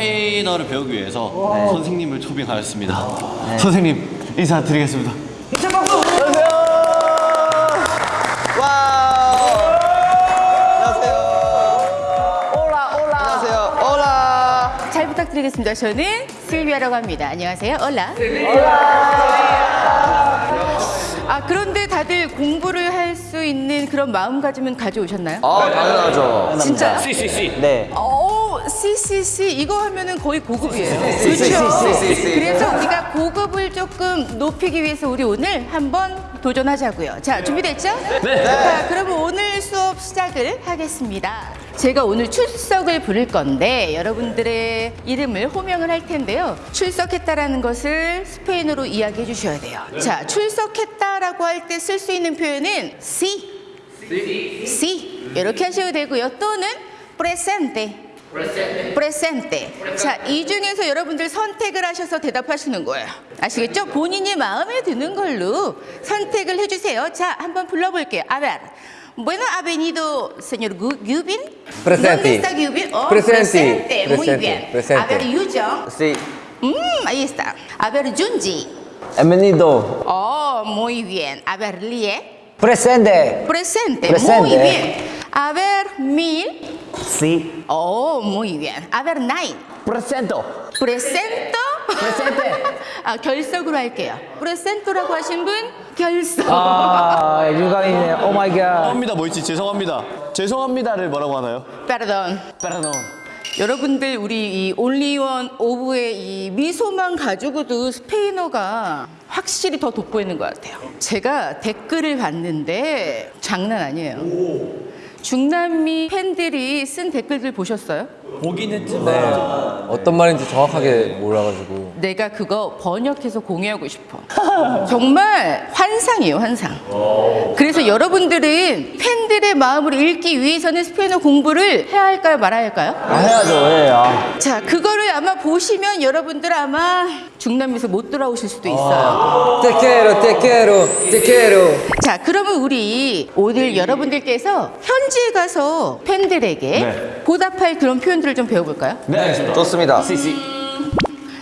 스페인어를 배우기 위해서 선생님을 초빙하였습니다. 선생님 인사드리겠습니다. 잘 부탁드리겠습니다. 저는 실비아라고 합니다. 안녕하세요. 올라. 아 그런데 다들 공부를 할 수 있는 그런 마음가짐은 가져오셨나요? 아 당연하죠. 진짜? 네. 오, CCC 이거 하면은 거의 고급이에요. 그렇죠. 그래서 우리가 고급을 조금 높이기 위해서 우리 오늘 한번 도전하자고요. 자, 준비됐죠? 네. 자, 그러면 오늘 수업 시작을 하겠습니다. 제가 오늘 출석을 부를 건데 여러분들의 이름을 호명을 할 텐데요. 출석했다라는 것을 스페인어로 이야기해 주셔야 돼요. 자, 출석했다라고 할 때 쓸 수 있는 표현은 sí. sí. 이렇게 하셔도 되고요. 또는 presente. Presente. 자, 이 중에서 여러분들 선택을 하셔서 대답하시는 거예요. 아시겠죠? 본인이 마음에 드는 걸로 선택을 해주세요. 자, 한번 불러볼게요. A ver. Bueno, ha venido señor Gu- Gubin. Presente. ¿Dónde está Gubin? Oh, Presente. presente. Muy bien. Presente. A ver, Yujo. Sí. Mm, ahí está. A ver, Junji. Bienvenido. Oh, muy bien. A ver, Lie. Presente. Presente. Presente. Muy bien. A ver, Mill. Sí. Oh, muy bien. A ver, Nine. Presento. ¿Presento? Presente. 아, 결석으로 할게요. Presento라고 하신 분 결석. 아, 유감이네. Oh my god. 죄송합니다 뭐였지? 죄송합니다. 죄송합니다를 뭐라고 하나요? Perdón. Perdón. 여러분들 우리 이 OnlyOneOf의 이 미소만 가지고도 스페인어가 확실히 더 돋보이는 것 같아요. 제가 댓글을 봤는데 장난 아니에요. 중남미 팬들이 쓴 댓글들 보셨어요? 네. 어떤 말인지 정확하게 몰라가지고. 내가 그거 번역해서 공유하고 싶어. 정말 환상이에요, 환상. 그래서 여러분들은 팬들의 마음을 읽기 위해서는 스페인어 공부를 해야 할까요, 말아야 할까요? 아, 해야죠. 예. 아. 자, 그거를 아마 보시면 여러분들 아마 중남미에서 못 돌아오실 수도 있어요. 테케로, 테케로, 테케로. 자, 그러면 우리 오늘 여러분들께서 현지에 가서 팬들에게 네. 보답할 그런 표현 들을 좀 배워볼까요? 네. 좋습니다.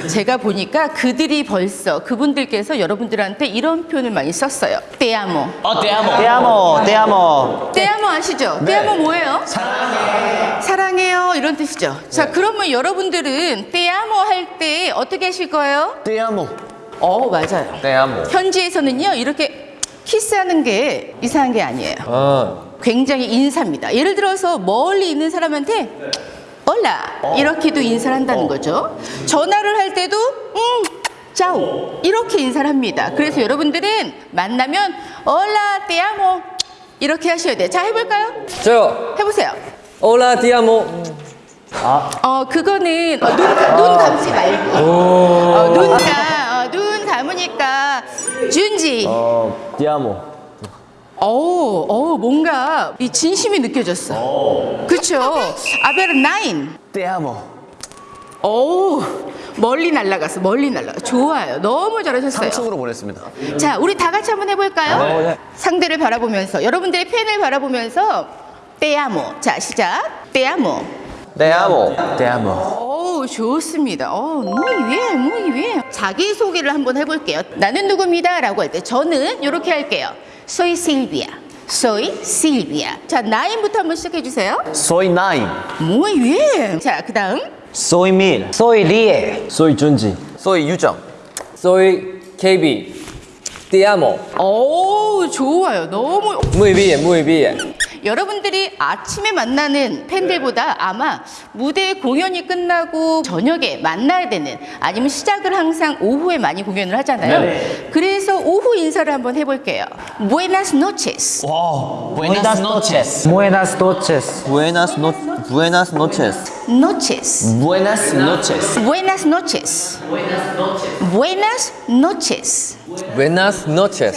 제가 보니까 그들이 벌써 그분들께서 여러분들한테 이런 표현을 많이 썼어요. 떼아모. 어, 대아모. 떼아모, 떼아모. 떼아모 아시죠? 떼아모 뭐예요? 사랑해. 사랑해요. 이런 뜻이죠. 자, 그러면 여러분들은 떼아모 할 때 어떻게 하실 거예요? 대아모. 어, 맞아요. 네, 한번. 현지에서는요, 이렇게 키스하는 게 이상한 게 아니에요. 아, 굉장히 인사입니다. 예를 들어서 멀리 있는 사람한테 올라 이렇게도 인사를 한다는 거죠. 전화를 할 때도 음 짜오 이렇게 인사를 합니다. 그래서 여러분들은 만나면 올라 떼아모 이렇게 하셔야 돼요. 자 해볼까요? 저요. 해보세요. 올라 디아모. 어 그거는 어, 눈, 눈 감지 말고 어, 눈, 감, 어, 눈 감으니까 준지 어, 떼아모. 어우, 어우, 뭔가 이 진심이 느껴졌어. 그쵸? 아베르 나인. 떼아모. 어우, 멀리 날아갔어, 멀리 날아가. 좋아요. 너무 잘하셨어요. 상층으로 보냈습니다. 자, 우리 다 같이 한번 해볼까요? 어, 네. 상대를 바라보면서, 여러분들의 팬을 바라보면서, 떼아모. 자, 시작. 떼아모. 네, 한번. 떼아모. 어우, 좋습니다. 어, muy bien, muy bien. 자기소개를 한번 해볼게요. 나는 누구입니다. 라고 할 때, 저는 이렇게 할게요. Soy Silvia. Soy Silvia. 자, 나인부터 한번 시작해주세요. Soy nine. Muy bien. 자, 그 다음. Soy mil. Soy lie. Soy 준지. 소위 유정. Soy KB. 디아모. 오, 좋아요. 너무. Muy bien, muy bien. 여러분들이 아침에 만나는 팬들보다 아마 무대 공연이 끝나고 저녁에 만나야 되는 아니면 시작을 항상 오후에 많이 공연을 하잖아요. 그래서 오후 인사를 한번 해볼게요. Buenas noches. Buenas noches. Buenas noches. Buenas no Buenas noches. Noches. Buenas noches. Buenas noches. Buenas noches. Buenas noches.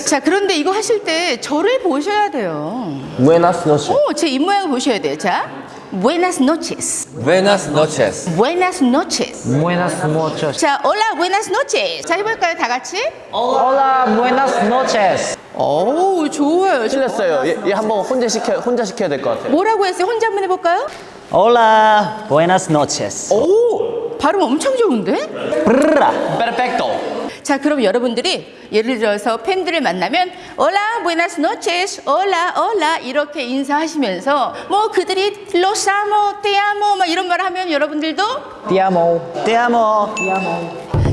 자, 그런데 이거 하실 때 저를 보셔야 돼요. Buenas noches. 오, 제 입모양을 보셔야 돼요. 자, Buenas noches. Buenas noches. Buenas noches. Buenas noches. 자, hola, buenas noches. 자, 해볼까요, 다 같이? Hola, buenas noches. 오, 좋아요. 틀렸어요. 얘, 얘 한번 혼자 시켜 혼자 시켜야 될 것 같아요. 뭐라고 했어요? 혼자 한번 해볼까요? Hola, buenas noches. 오, 발음 엄청 좋은데? Perfecto. 자, 그럼 여러분들이 예를 들어서 팬들을 만나면 Hola, buenas noches, hola, hola 이렇게 인사하시면서 뭐 그들이 Los amo, te amo 막 이런 말 하면 여러분들도 Ti amo. Te amo.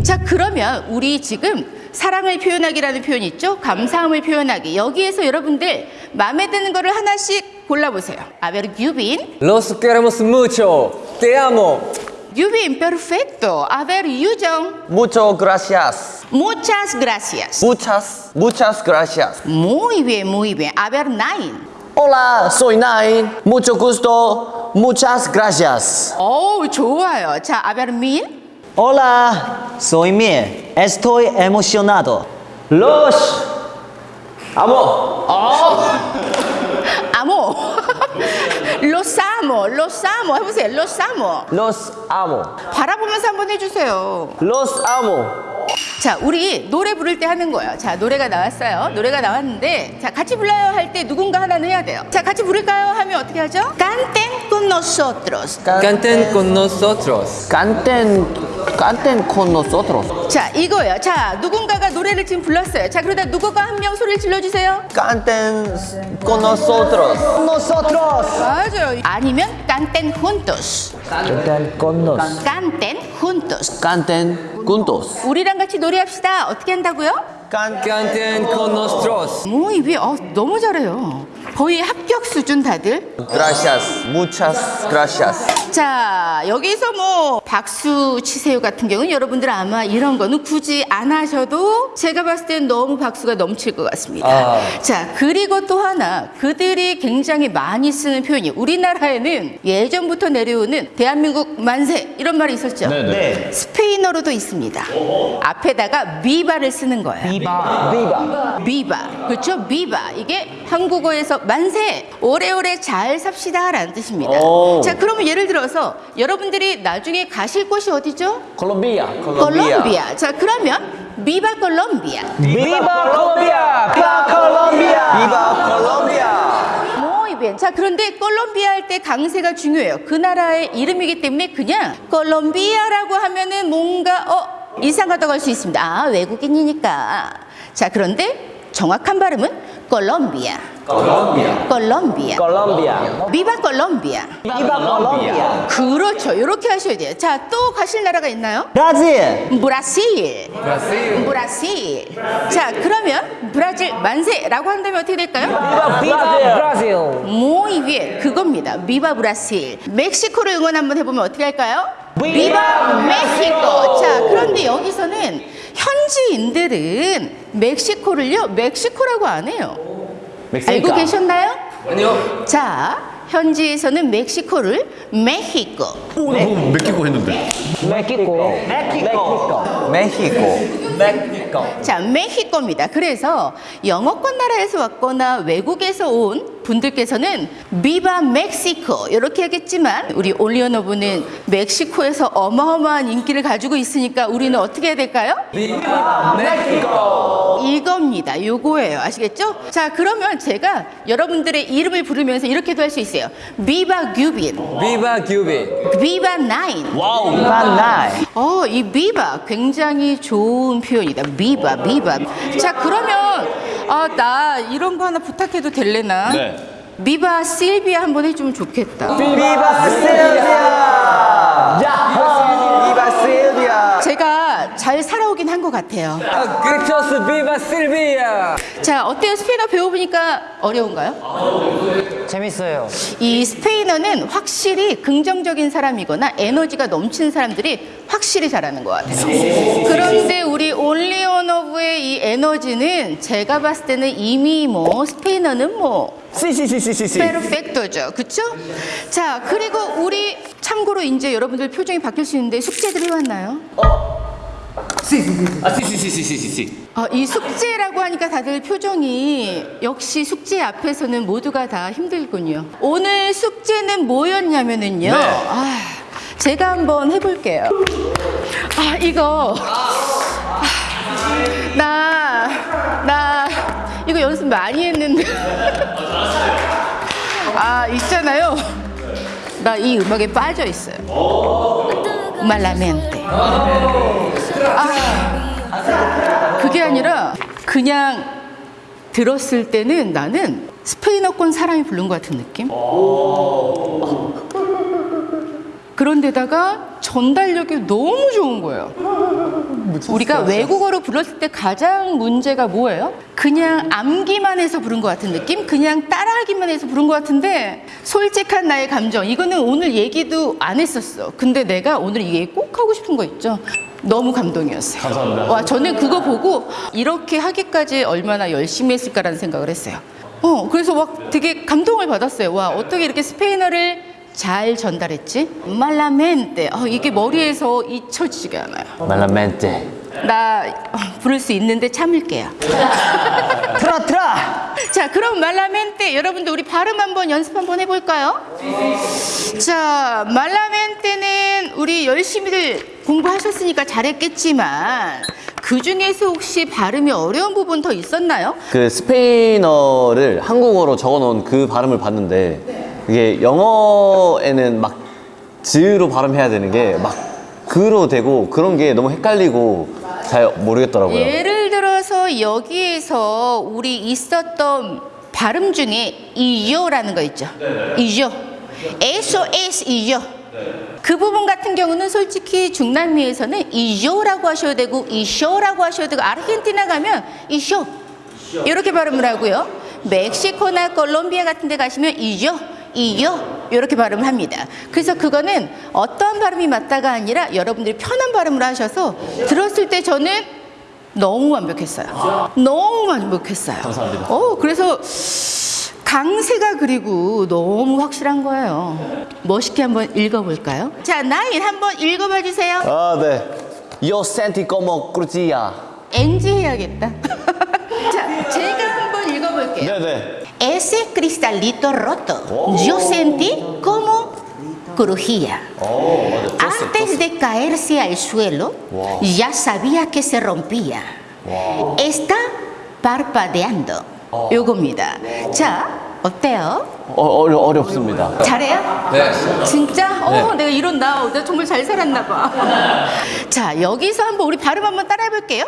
자, 그러면 우리 지금 사랑을 표현하기라는 표현이 있죠? 감사함을 표현하기. 여기에서 여러분들 마음에 드는 거를 하나씩 골라보세요. A ver, Yubin. Los queremos mucho. Te amo. Yubin, perfecto. A ver, Yujong. Mucho gracias. Muchas gracias. Muchas, muchas gracias. Muy bien, muy bien. A ver, Nine. Hola, soy Nine. Mucho gusto. Muchas gracias. 어우, 좋아요. 자, a ver, Min. Hola, soy Mie. Estoy emocionado. Los. Amo. Amo. Los amo, los amo. 해보세요. Los amo. Los amo. 바라보면서 한번 해주세요. Los amo. 자, 우리 노래 부를 때 하는 거예요. 자, 노래가 나왔어요. 노래가 나왔는데, 자, 같이 불러요 할 때 누군가 하나는 해야 돼요. 자, 같이 부를까요? 하면 어떻게 하죠? Canten con nosotros. Canten con nosotros. Canten, canten con nosotros. 자, 이거예요. 자, 누군가가 노래를 지금 불렀어요. 자, 그러다 누구가 한 명 소리를 질러주세요. Canten con nosotros. Nosotros. 맞아요. 아니면 canten juntos. Canten con nos. canten juntos. Canten juntos. 우리랑 같이 노래합시다. 어떻게 한다고요? Can- Canten con nosotros. 뭐 이게 어, 너무 잘해요. 거의 합격 수준 다들. Gracias. Muchas gracias. 자, 여기서 뭐 박수 치세요 같은 경우는 여러분들 아마 이런 거는 굳이 안 하셔도 제가 봤을 땐 너무 박수가 넘칠 것 같습니다. 아. 자, 그리고 또 하나 그들이 굉장히 많이 쓰는 표현이 우리나라에는 예전부터 내려오는 대한민국 만세 이런 말이 있었죠. 네네. 스페인어로도 있습니다. 앞에다가 비바를 쓰는 거예요. Viva. Viva. 비바. 그렇죠? 비바. 이게 한국어에서 만세! 오래오래 잘 삽시다 라는 뜻입니다. 오. 자, 그러면 예를 들어서 여러분들이 나중에 가실 곳이 어디죠? 콜롬비아. 콜롬비아. 자, 그러면 비바 콜롬비아. Viva Colombia. Viva Colombia. Viva Colombia. Muy bien. 자, 그런데 콜롬비아 할 때 강세가 중요해요. 그 나라의 이름이기 때문에 그냥 콜롬비아라고 하면은 뭔가 어 이상하다고 할 수 있습니다. 아, 외국인이니까. 자, 그런데 정확한 발음은 콜롬비아. 콜롬비아. 콜롬비아. Colombia. 비바 콜롬비아. Viva Colombia. 그렇죠. 이렇게 하셔야 돼요. 자, 또 가실 나라가 있나요? Brazil. 브라질. Brasil. 브라질. 자, 그러면 브라질 만세라고 한다면 어떻게 될까요? Viva Brazil. Muy bien. 그겁니다. 비바 브라질. 멕시코를 응원 한번 해보면 어떻게 할까요? 비바 멕시코. 자, 그런데 여기서는 현지인들은 멕시코를요, 멕시코라고 안 해요. 알고 계셨나요? 아니요. 자, 현지에서는 멕시코를 메히코. 오, 나 방금 멕시코 했는데. México. 자, 메히코입니다. 그래서 영어권 나라에서 왔거나 외국에서 온 분들께서는 비바 멕시코 이렇게 하겠지만 우리 올리언어부는 멕시코에서 어마어마한 인기를 가지고 있으니까 우리는 어떻게 해야 될까요? 이겁니다. 요거예요. 아시겠죠? 자, 그러면 제가 여러분들의 이름을 부르면서 이렇게도 할 수 있어요. Viva 규빈, Viva 규빈. Viva Nine. Wow. Viva Nine. 어, 이 viva 굉장히 좋은 표현이다. Viva, viva. 자, 그러면 아, 나 이런 거 하나 부탁해도 될래나? 네. Viva Silvia 한번 해주면 좋겠다. Viva Silvia. Viva Silvia. 제가 잘 살아오긴 한 것 같아요. Gritos Viva Silvia. 자, 어때요? 스페인어 배워보니까 어려운가요? 재밌어요. 이 스페인어는 확실히 긍정적인 사람이거나 에너지가 넘치는 사람들이 확실히 잘하는 것 같아요. 그런데 올리온오브의 이 에너지는 제가 봤을 때는 이미 뭐 스페인어는 뭐 시시시시시시. 페르펙토죠. 그쵸? 자, 그리고 우리 참고로 이제 여러분들 표정이 바뀔 수 있는데 숙제들 해왔나요? 아, 시시시시시시. 아, 이 숙제라고 하니까 다들 표정이 역시 숙제 앞에서는 모두가 다 힘들군요. 오늘 숙제는 뭐였냐면은요. 네. 아, 제가 한번 해볼게요. 아, 이거. 아, 나, 나, 이거 연습 많이 했는데. 아, 있잖아요. 나 이 음악에 빠져 있어요. 말라멘테. 아, 그게 아니라 그냥 들었을 때는 나는 스페인어권 사람이 부른 것 같은 느낌? 그런데다가 전달력이 너무 좋은 거예요. 우리가 외국어로 불렀을 때 가장 문제가 뭐예요? 그냥 암기만 해서 부른 것 같은 느낌? 그냥 따라하기만 해서 부른 것 같은데 솔직한 나의 감정 이거는 오늘 얘기도 안 했었어. 근데 내가 오늘 이 얘기 꼭 하고 싶은 거 있죠? 너무 감동이었어요. 감사합니다. 와 저는 그거 보고 이렇게 하기까지 얼마나 열심히 했을까라는 생각을 했어요. 어 그래서 막 되게 감동을 받았어요. 와 어떻게 이렇게 스페인어를 잘 전달했지? 말라멘테. 어, 이게 머리에서 잊혀지지가 않아요. 말라멘테. 나 어, 부를 수 있는데 참을게요. 트라 트라. 자, 그럼 말라멘테 여러분들 우리 발음 한번 연습 한번 해볼까요? 자, 말라멘테는 우리 열심히들 공부하셨으니까 잘했겠지만 그 중에서 혹시 발음이 어려운 부분 더 있었나요? 그 스페인어를 한국어로 적어놓은 그 발음을 봤는데 이게 영어에는 막 즈로 발음해야 되는 게 막 그로 되고 그런 게 너무 헷갈리고 잘 모르겠더라고요. 예를 들어서 여기에서 우리 있었던 발음 중에 이요라는 거 있죠. 이요. SOS 이요. 그 부분 같은 경우는 솔직히 중남미에서는 이요라고 하셔도 되고 이쇼라고 하셔도 되고 아르헨티나 가면 이쇼 이렇게 발음을 하고요. 멕시코나 콜롬비아 같은 데 가시면 이요 이요 이렇게 발음을 합니다. 그래서 그거는 어떤 발음이 맞다가 아니라 여러분들이 편한 발음을 하셔서 들었을 때 저는 너무 완벽했어요. 너무 완벽했어요. 감사합니다. 어, 그래서 강세가 그리고 너무 확실한 거예요. 멋있게 한번 읽어볼까요? 자, 나인 한번 읽어봐 주세요. 아 네. Yo senti como cruzia. NG 해야겠다. 자, 제가 한번 읽어볼게요. 네네. Ese cristalito roto, yo sentí como crujía. Antes de caerse al suelo, ya sabía que se rompía. Está parpadeando. 요겁니다. 자, 어때요? 어, 어려, 어렵습니다. 잘해요? 네. 진짜? 어, 내가 이런 나, 나 정말 잘 살았나 봐. 자, 여기서 한번 우리 발음 한번 따라해 볼게요.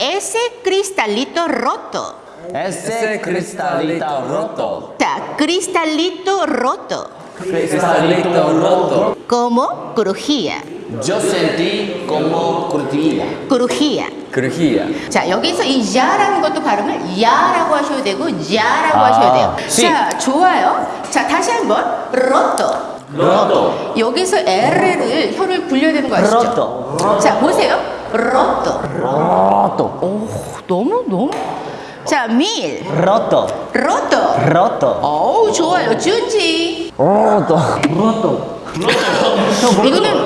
Ese cristalito roto. 에세 크리스탈리타 로또. 자, cristalito roto. Cristalito roto. Como crujía. Yo sentí como crujía. crujía. Crujía. 자, 여기서 이 야라는 것도 발음을 야라고 하셔도 되고 야라고 아, 하셔도 돼요. 시. 자, 좋아요. 자, 다시 한번 roto. 로또. 여기서 R를 혀를 굴려야 되는 거 아시죠? roto. 자, 보세요. roto. 로또. 오, 너무 너무. 자, 밀. 로또. roto. 로또. 어우, 좋아요. 준지. 로또. 이거는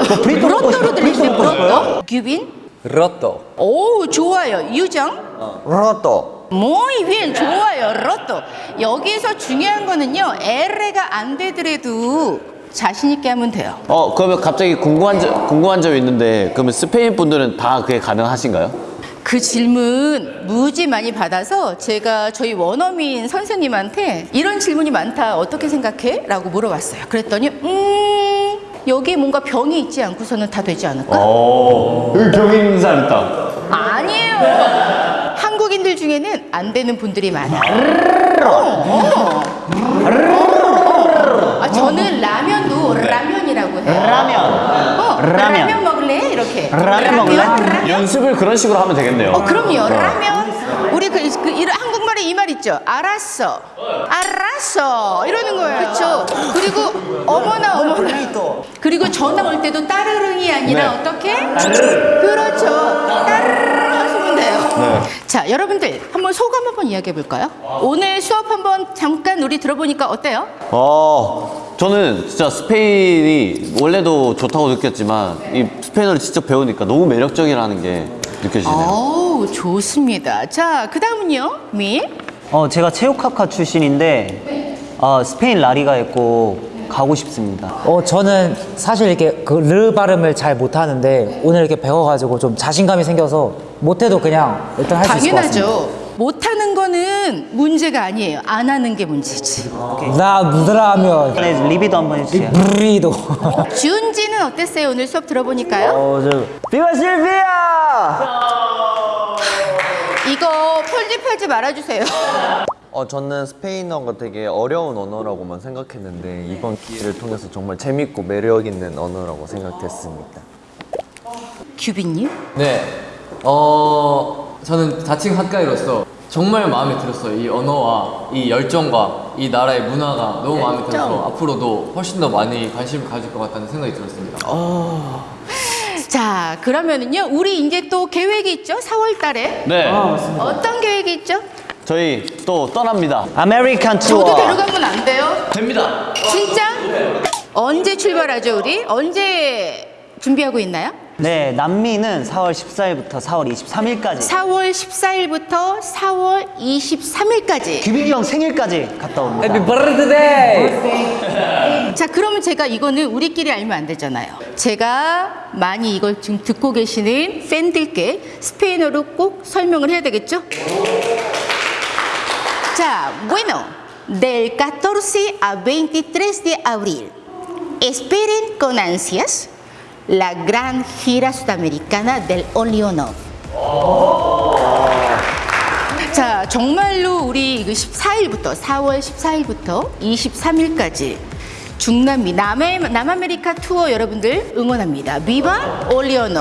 로또로 들리시는 로또. 규빈. Roto. 오, 좋아요. 유정. 로또. muy bien. 좋아요. 로또. 여기서 중요한 거는요. L가 안 되더라도 자신 있게 하면 돼요. 어 그러면 갑자기 궁금한 점 궁금한 점이 있는데 그러면 스페인 분들은 다 그게 가능하신가요? 그 질문 무지 많이 받아서 제가 저희 원어민 선생님한테 이런 질문이 많다 어떻게 생각해? 라고 물어봤어요 그랬더니 음 여기에 뭔가 병이 있지 않고서는 다 되지 않을까? 어 여기 병 있는 사람 있다. 아니에요 한국인들 중에는 안 되는 분들이 많아요 어, 어. 아, 저는 라면도 라면이라고 해요 라면. 어, 라면. 라면 먹을래? 이렇게 라면 먹을래? 라면? 연습을 그런 식으로 하면 되겠네요. 어, 그럼요. 라면. 우리 그, 그 이런 한국말에 이 말 있죠. 알았어. 알았어. 이러는 거예요. 그렇죠. 그리고 어머나 어머나. 그리고 전화 올 때도 따르릉이 아니라 네. 어떻게? 그렇죠. 따르릉 돼요. 자, 여러분들 한번 소감 한번 이야기해 볼까요? 오늘 수업 한번 잠깐 우리 들어보니까 어때요? 어, 저는 진짜 스페인이 원래도 좋다고 느꼈지만 이 스페인어를 직접 배우니까 너무 매력적이라는 게 느껴지네요. 어우, 좋습니다. 자, 그 다음은요. 미. 어, 제가 체육학과 출신인데 어, 스페인 라리가에 꼭 가고 싶습니다. 어 저는 사실 이렇게 그 르 발음을 잘 못하는데 오늘 이렇게 배워가지고 좀 자신감이 생겨서 못해도 그냥 일단 할 수 있을 것 같습니다. 당연하죠. 못하는 거는 문제가 아니에요. 안 하는 게 문제지. 나 무드라면 네, 리비도 한번 해주세요. 브리도. 지훈지는 어땠어요? 오늘 수업 들어보니까요? 어, 저 비바 실비아! 이거 편집하지 말아주세요. 어, 저는 스페인어가 되게 어려운 언어라고만 생각했는데 이번 기회를 통해서 정말 재밌고 매력 있는 언어라고 생각했습니다. 규빈님? 네. 어, 저는 자칭 학과이로서 정말 마음에 들었어요. 이 언어와 이 열정과 이 나라의 문화가 너무 마음에 들어서 앞으로도 훨씬 더 많이 관심을 가질 것 같다는 생각이 들었습니다. 자, 그러면은요, 우리 이제 또 계획이 있죠? 4월 달에. 네. 어떤 계획이 있죠? 저희 또 떠납니다. American tour. 저도 데려가면 안 돼요? 됩니다. 진짜? 언제 출발하죠, 우리? 언제 준비하고 있나요? 네, 남미는 4월 14일부터 4월 23일까지. 4월 14일부터 4월 23일까지. 규빈이 형 생일까지 갔다 옵니다. Happy birthday! 자, 그러면 제가 이거는 우리끼리 알면 안 되잖아요. 제가 많이 이걸 지금 듣고 계시는 팬들께 스페인어로 꼭 설명을 해야 되겠죠? 자, bueno, del 14 a 23 de abril, esperen con ansias la gran gira sudamericana del Only on Off. 자, 정말로 우리 그 14일부터 4월 14일부터 23일까지 중남미 남해, 남아메리카 투어 여러분들 응원합니다. 비바 올리오노.